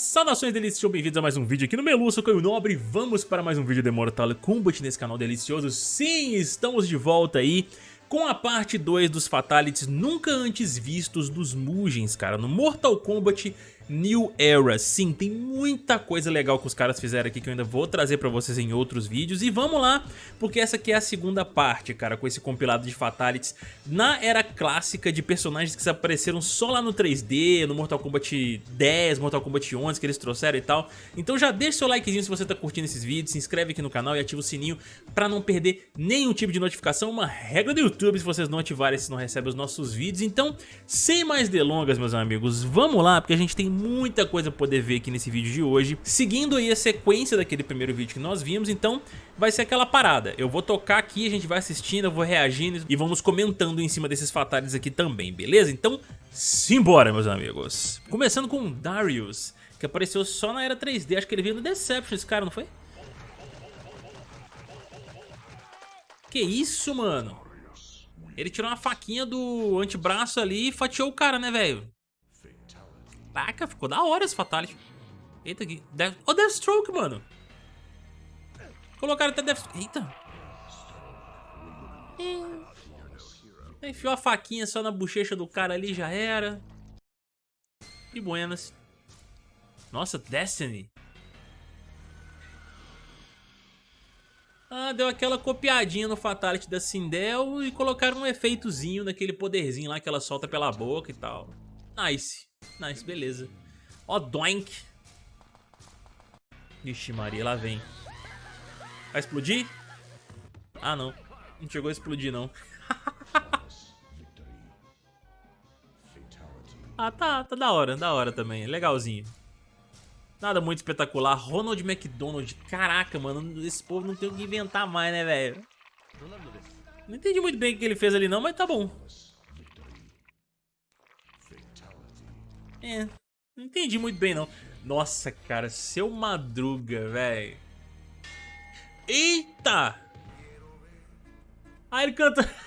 Saudações delícias, sejam bem-vindos a mais um vídeo aqui no Melu, sou Caio Nobre. Vamos para mais um vídeo de Mortal Kombat nesse canal delicioso. Sim, estamos de volta aí com a parte 2 dos Fatalities nunca antes vistos dos Mugens, cara. No Mortal Kombat New Era. Sim, tem muita coisa legal que os caras fizeram aqui que eu ainda vou trazer pra vocês em outros vídeos. E vamos lá, porque essa aqui é a segunda parte, cara, com esse compilado de Fatalities na era clássica de personagens que apareceram só lá no 3D, no Mortal Kombat 10, Mortal Kombat 11 que eles trouxeram e tal. Então já deixa seu likezinho se você tá curtindo esses vídeos, se inscreve aqui no canal e ativa o sininho pra não perder nenhum tipo de notificação. Uma regra do YouTube, se vocês não ativarem, vocês não recebem os nossos vídeos. Então, sem mais delongas, meus amigos, vamos lá, porque a gente tem muita coisa pra poder ver aqui nesse vídeo de hoje. Seguindo aí a sequência daquele primeiro vídeo que nós vimos, então vai ser aquela parada. Eu vou tocar aqui, a gente vai assistindo, eu vou reagindo e vamos comentando em cima desses fatales aqui também, beleza? Então, simbora, meus amigos. Começando com Darius, que apareceu só na era 3D, acho que ele veio no Deception, esse cara, não foi? Que isso, mano? Ele tirou uma faquinha do antebraço ali e fatiou o cara, né, velho? Caraca, ficou da hora esse Fatality. Eita, aqui. Death... Oh, Deathstroke, mano. Colocaram até Death... Eita. É. Enfiou a faquinha só na bochecha do cara ali, já era. Que buenas. Nossa, Destiny. Ah, deu aquela copiadinha no Fatality da Sindel e colocaram um efeitozinho naquele poderzinho lá que ela solta pela boca e tal. Nice. Nice, beleza. Ó, doink. Ixi, Maria, lá vem. Vai explodir? Ah, não. Não chegou a explodir, não. ah, tá, tá da hora, da hora também. Legalzinho. Nada muito espetacular. Ronald McDonald. Caraca, mano. Esse povo não tem o que inventar mais, né, velho? Não entendi muito bem o que ele fez ali não, mas tá bom. É, não entendi muito bem não. Nossa, cara, seu Madruga, velho. Eita! Ah, ele canta...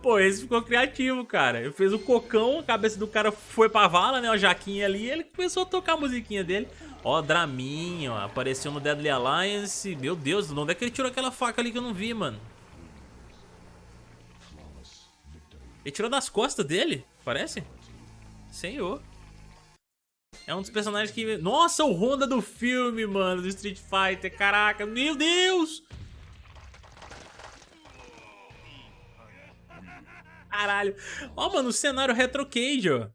Pô, esse ficou criativo, cara. Ele fez o cocão, a cabeça do cara foi pra vala, né? O jaquinha ali, ele começou a tocar a musiquinha dele. Ó, Draminho, apareceu no Deadly Alliance. Meu Deus, de onde é que ele tirou aquela faca ali que eu não vi, mano? Ele tirou das costas dele, parece? Senhor. É um dos personagens que... Nossa, o Honda do filme, mano, do Street Fighter. Caraca, meu Deus! Caralho. Ó, mano, o cenário Retro Cage, ó.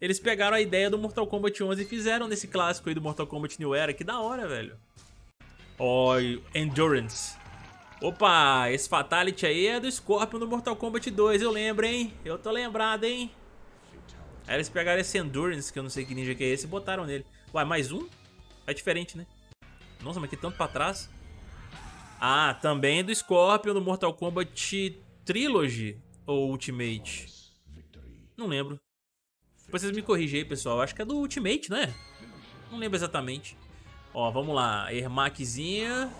Eles pegaram a ideia do Mortal Kombat 11 e fizeram nesse clássico aí do Mortal Kombat New Era. Que da hora, velho. Ó, Endurance. Opa, esse Fatality aí é do Scorpion do Mortal Kombat 2, eu lembro, hein? Eu tô lembrado, hein? Aí eles pegaram esse Endurance, que eu não sei que ninja que é esse, e botaram nele. Ué, mais um? É diferente, né? Nossa, mas que tanto pra trás. Ah, também do Scorpion do Mortal Kombat Trilogy ou Ultimate? Não lembro. Depois vocês me corrigem aí, pessoal. Acho que é do Ultimate, né? Não lembro exatamente. Ó, vamos lá. Ermaczinha.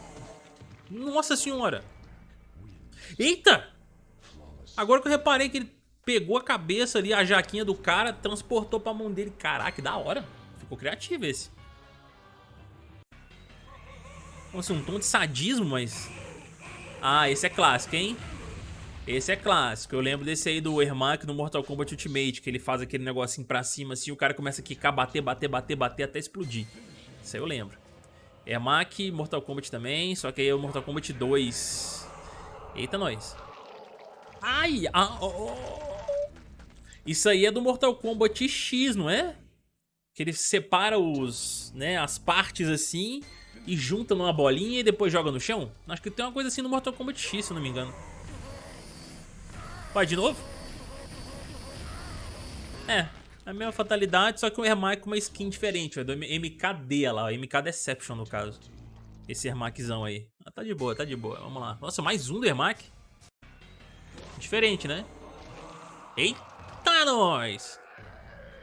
Nossa senhora. Eita! Agora que eu reparei que ele pegou a cabeça ali, a jaquinha do cara, transportou pra mão dele. Caraca, que da hora. Ficou criativo esse. Nossa, um tom de sadismo, mas... Ah, esse é clássico, hein? Esse é clássico. Eu lembro desse aí do Ermac no Mortal Kombat Ultimate, que ele faz aquele negocinho pra cima assim, o cara começa a quicar, bater, bater, bater, bater até explodir. Isso aí eu lembro. Ermac, Mortal Kombat também, só que aí é o Mortal Kombat 2. Eita, nós. Ai, ah, oh, oh. Isso aí é do Mortal Kombat X, não é? Que ele separa os, né, as partes assim e junta numa bolinha e depois joga no chão. Acho que tem uma coisa assim no Mortal Kombat X, se não me engano. Vai de novo? É, a mesma fatalidade, só que o Ermac com uma skin diferente, é do MKD lá, MK Deception no caso. Esse Ermaczão aí. Ah, tá de boa, tá de boa, vamos lá. Nossa, mais um do Ermac? Diferente, né? Eita, nós!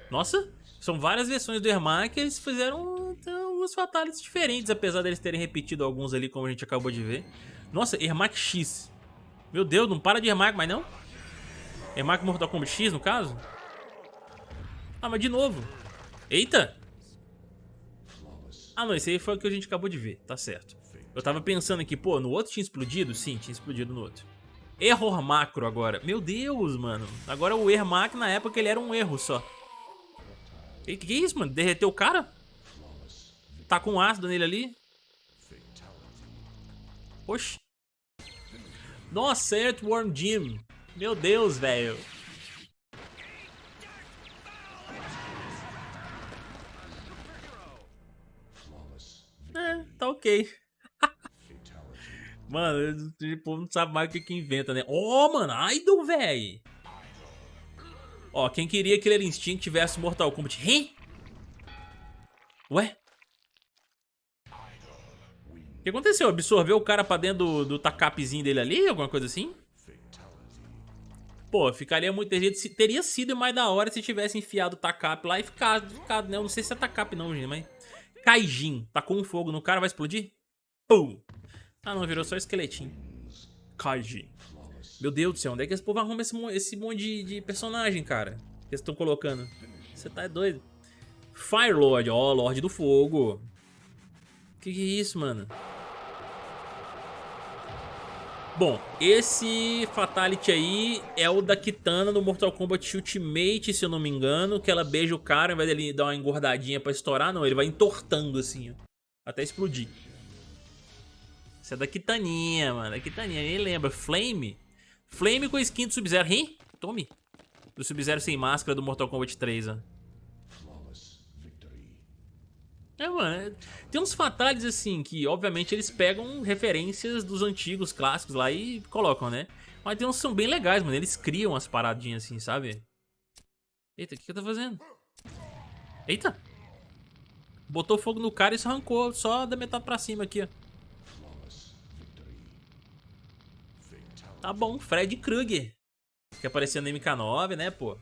Nossa, são várias versões do Ermac, eles fizeram então, alguns fatalities diferentes, apesar deles terem repetido alguns ali, como a gente acabou de ver. Nossa, Ermac X. Meu Deus, não para de Ermac mais não? Ermac Mortal Kombat X, no caso? Ah, mas de novo. Eita! Ah, não, esse aí foi o que a gente acabou de ver, tá certo. Eu tava pensando aqui, pô, no outro tinha explodido? Sim, tinha explodido no outro. Error macro agora. Meu Deus, mano. Agora o erro macro, na época, ele era um erro só. Que que é isso, mano? Derreteu o cara? Tá com ácido nele ali? Oxi. Nossa, Earthworm Jim. Meu Deus, velho. É, tá ok. mano, tipo, não sabe mais o que que inventa, né? Oh, mano, Idol, velho. Ó, quem queria que Killer Instinct tivesse Mortal Kombat? Hein? Ué? O que aconteceu? Absorveu o cara pra dentro do, do dele ali? Alguma coisa assim? Pô, ficaria muito... Teria sido mais da hora se tivesse enfiado o tacap lá e ficado, ficado né? Eu não sei se é tacap não, gente, mas... Kaijin. Tacou um fogo no cara, vai explodir? Pum! Ah, não, virou só esqueletinho. Kaijin. Meu Deus do céu, onde é que esse povo arruma esse, esse monte de, de personagem, cara? Que eles estão colocando? Você tá doido? Firelord, ó, Lorde do Fogo. Que que é isso, mano? Bom, esse Fatality aí é o da Kitana no Mortal Kombat Ultimate, se eu não me engano, que ela beija o cara, ao invés dele dar uma engordadinha pra estourar, não, ele vai entortando assim, ó, até explodir. Essa é da Kitaninha, mano, da Kitaninha, nem lembra, Flame? Flame com skin do Sub-Zero, hein? Tome. Do Sub-Zero sem máscara do Mortal Kombat 3, ó. É, mano, é, tem uns fatales assim que, obviamente, eles pegam referências dos antigos clássicos lá e colocam, né? Mas tem uns que são bem legais, mano. Eles criam umas paradinhas assim, sabe? Eita, o que, que eu tô fazendo? Eita! Botou fogo no cara e se arrancou só da metade pra cima aqui, ó. Tá bom, Fred Krueger. Que apareceu no MK9, né, pô?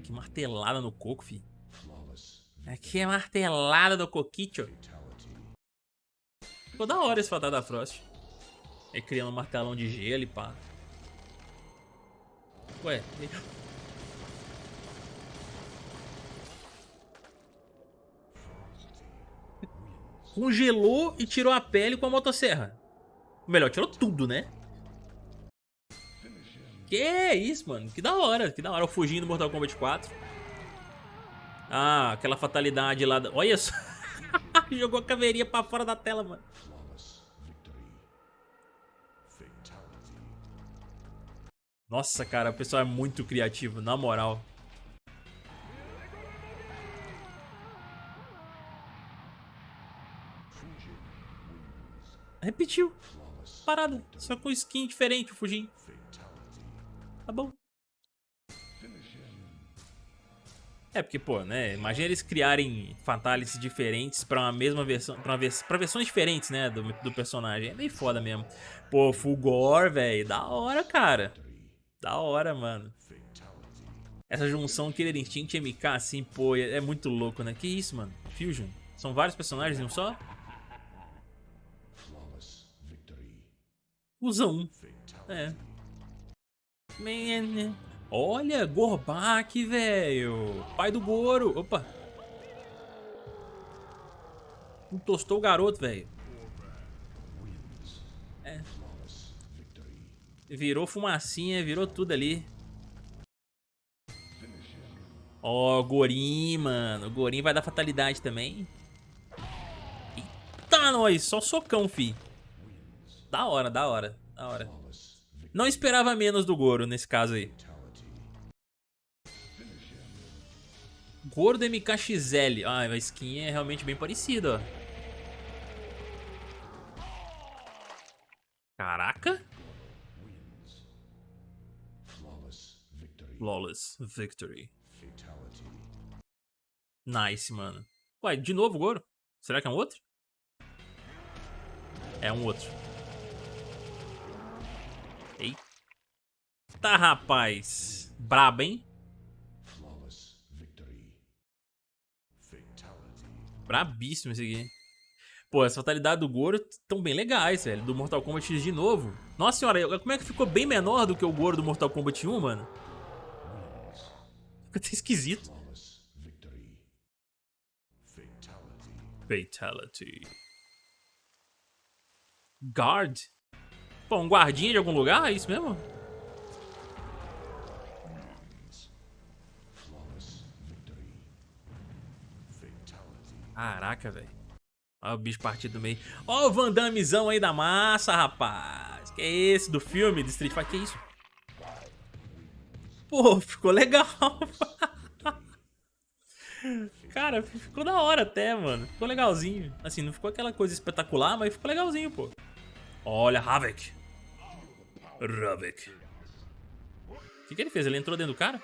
Que martelada no coco, fi. Aqui é martelada do coquicho. Ficou da hora esse fatal da Frost. Aí criando um martelão de gelo e pá. Ué. Congelou e tirou a pele com a motosserra. Melhor, tirou tudo, né? Que é isso, mano? Que da hora, que da hora. Eu fugindo do Mortal Kombat 4. Ah, aquela fatalidade lá. Da... Olha só. Jogou a caveirinha pra fora da tela, mano. Nossa, cara, o pessoal é muito criativo, na moral. Repetiu. Parada. Só com skin diferente o Fujin. Tá bom. É, porque, pô, né? Imagina eles criarem fatalities diferentes pra uma mesma versão. Pra, vers pra versões diferentes, né? Do, do personagem. É meio foda mesmo. Pô, Fulgor, velho. Da hora, cara. Da hora, mano. Essa junção Killer Instinct e MK, assim, pô, é, é muito louco, né? Que isso, mano? Fusion. São vários personagens em um só? Usa um. É. Olha, Gorbak, velho. Pai do Goro. Opa. Tostou o garoto, velho. É. Virou fumacinha, virou tudo ali. Ó, oh, Gorim, mano. Gorim vai dar fatalidade também. Eita, nós. Só socão, fi. Da hora, da hora, da hora. Não esperava menos do Goro nesse caso aí. Goro MKXL. Ah, a skin é realmente bem parecida, ó. Caraca. Flawless Victory. Nice, mano. Ué, de novo Goro? Será que é um outro? É um outro. Eita, rapaz. Brabo, hein? Brabíssimo esse aqui. Pô, as fatalidades do Goro estão bem legais, velho. Do Mortal Kombat X de novo. Nossa senhora, como é que ficou bem menor do que o Goro do Mortal Kombat 1, mano? Fica até esquisito. Fatality. Guard? Pô, um guardinha de algum lugar? É isso mesmo? Caraca, velho. Olha o bicho partido do meio. Olha o Van Dammezão aí da massa, rapaz. Que é esse do filme de Street Fighter? Que é isso? Pô, ficou legal. Cara, ficou da hora até, mano. Ficou legalzinho. Assim, não ficou aquela coisa espetacular, mas ficou legalzinho, pô. Olha, Havik. Havik. O que, que ele fez? Ele entrou dentro do cara?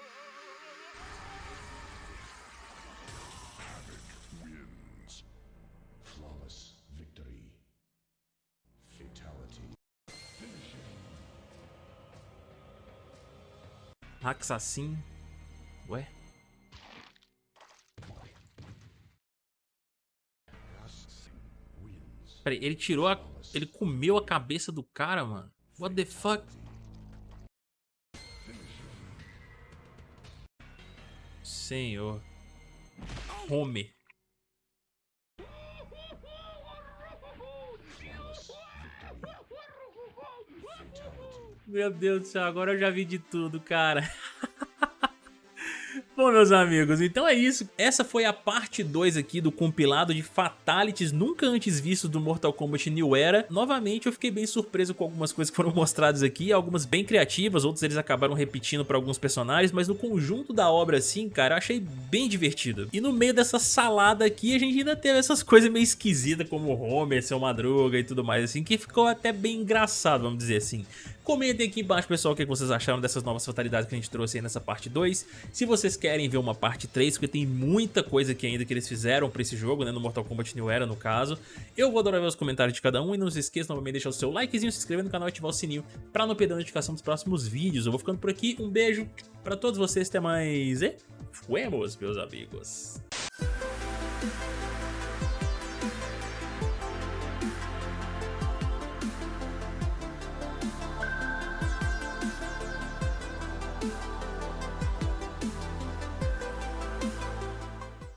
Haxassin. Ué? Peraí, ele tirou a... Ele comeu a cabeça do cara, mano. What the fuck? Senhor. Homer. Meu Deus do céu, agora eu já vi de tudo, cara. Bom, meus amigos, então é isso. Essa foi a parte 2 aqui do compilado de Fatalities nunca antes vistos do Mortal Kombat New Era. Novamente, eu fiquei bem surpreso com algumas coisas que foram mostradas aqui, algumas bem criativas, outros eles acabaram repetindo para alguns personagens, mas no conjunto da obra, assim, cara, eu achei bem divertido. E no meio dessa salada aqui, a gente ainda teve essas coisas meio esquisitas, como Homer, Seu Madruga e tudo mais, assim, que ficou até bem engraçado, vamos dizer assim. Comentem aqui embaixo, pessoal, o que vocês acharam dessas novas fatalidades que a gente trouxe aí nessa parte 2. Se vocês querem ver uma parte 3, porque tem muita coisa aqui ainda que eles fizeram pra esse jogo, né, no Mortal Kombat New Era, no caso. Eu vou adorar ver os comentários de cada um e não se esqueça novamente de deixar o seu likezinho, se inscrever no canal e ativar o sininho pra não perder a notificação dos próximos vídeos. Eu vou ficando por aqui, um beijo pra todos vocês, até mais e fuemos, meus amigos.